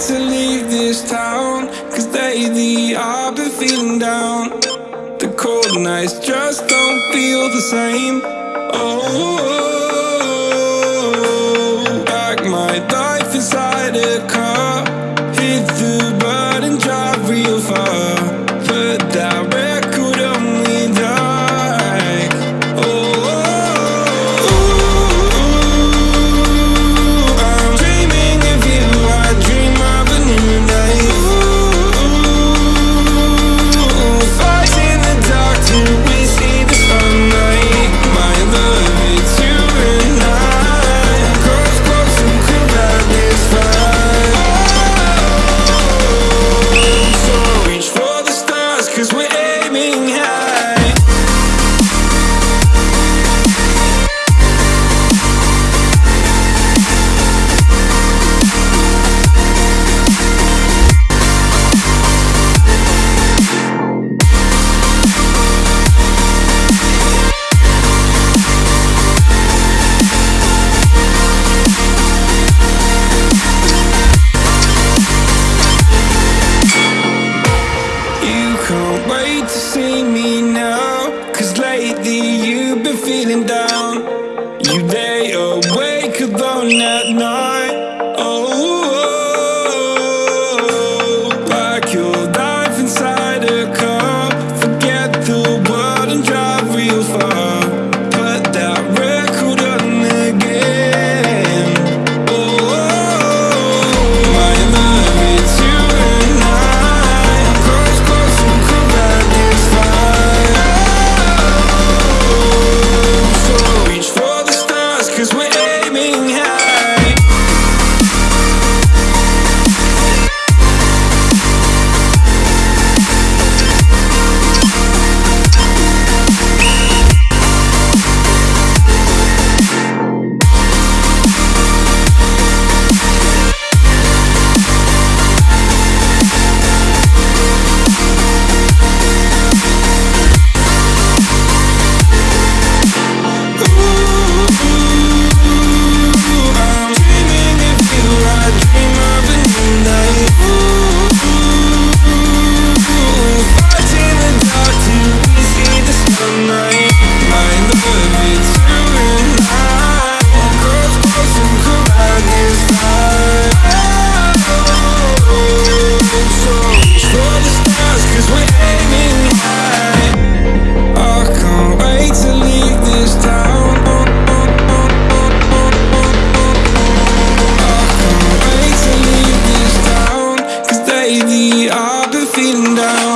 to leave this town Cause lately I've been feeling down. The cold nights just don't feel the same. Oh. I've been feeling down.